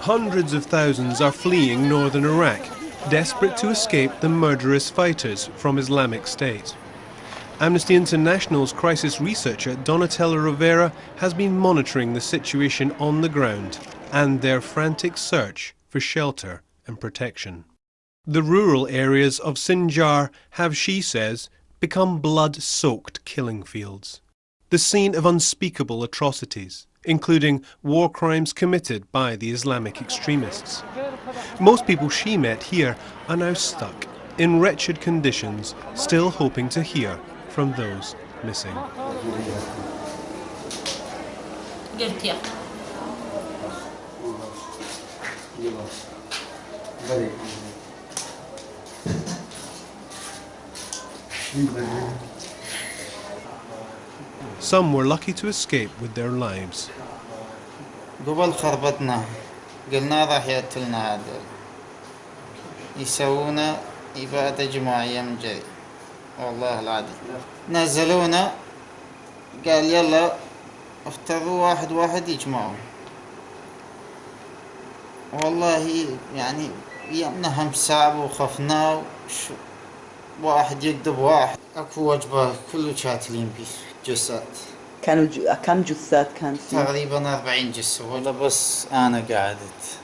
Hundreds of thousands are fleeing northern Iraq, desperate to escape the murderous fighters from Islamic State. Amnesty International's crisis researcher Donatella Rovera has been monitoring the situation on the ground and their frantic search for shelter and protection. The rural areas of Sinjar have, she says, become blood-soaked killing fields, the scene of unspeakable atrocities, including war crimes committed by the Islamic extremists. Most people she met here are now stuck in wretched conditions, still hoping to hear from those missing. Some were lucky to escape with their lives. قبل خربطنا. قلنا راح يقتلنا هذا يسوونا إبادة جماعية من جري والله العظيم. نزلونا. قال يلا افترضوا واحد واحد يجمعوا. والله يعني يمنا هم صعب وخفنا وش واحد يكذب واحد. أكو وجبة كله شاتلين بيه جثات كانوا ج... كم جثات كان في تقريبا أربعين جثة ولا بس أنا قعدت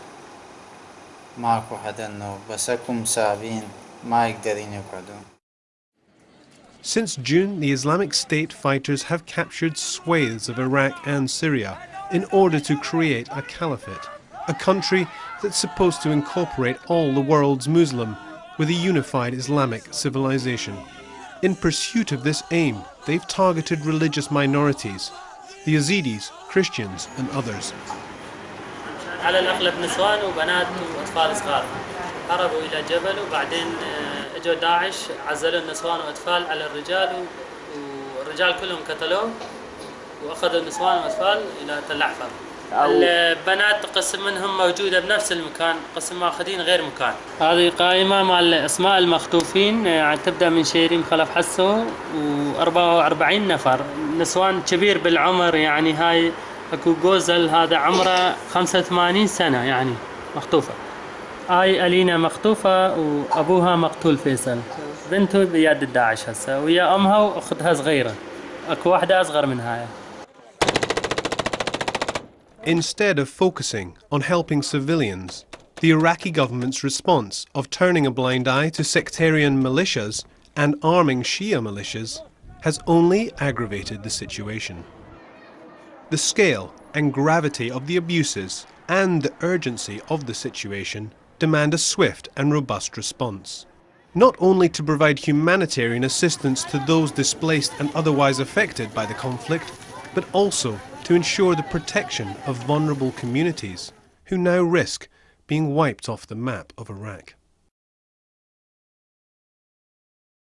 ماكو حدا انه بس اكو مسابين ما يقدرين يقعدون Since June, the Islamic State fighters have captured swathes of Iraq and Syria in order to create a caliphate, a country that's supposed to incorporate all the world's Muslim with a unified Islamic civilization. In pursuit of this aim, they've targeted religious minorities, the Yazidis, Christians and others. على الأغلب نسوان وبنات وأطفال صغار هربوا إلى جبل وبعدين اجوا داعش عزلوا النسوان واطفال على الرجال والرجال كلهم قتلوه واخذوا النسوان والاطفال الى تل عفر البنات قسم منهم موجودة بنفس المكان قسم ماخذين غير مكان. هذه قائمة مال اسماء المخطوفين يعني تبدأ من شيرين خلف حسو و44 نفر. نسوان كبير بالعمر يعني هاي أكو جوزل هذا عمره 85 سنة يعني مخطوفة. هاي ألينا مخطوفة وأبوها مقتول فيصل. بنته بيد الداعش هسه ويا أمها وأختها صغيرة. أكو واحدة أصغر من هاي. Instead of focusing on helping civilians, the Iraqi government's response of turning a blind eye to sectarian militias and arming Shia militias has only aggravated the situation. The scale and gravity of the abuses and the urgency of the situation demand a swift and robust response. Not only to provide humanitarian assistance to those displaced and otherwise affected by the conflict, but also to ensure the protection of vulnerable communities who now risk being wiped off the map of Iraq.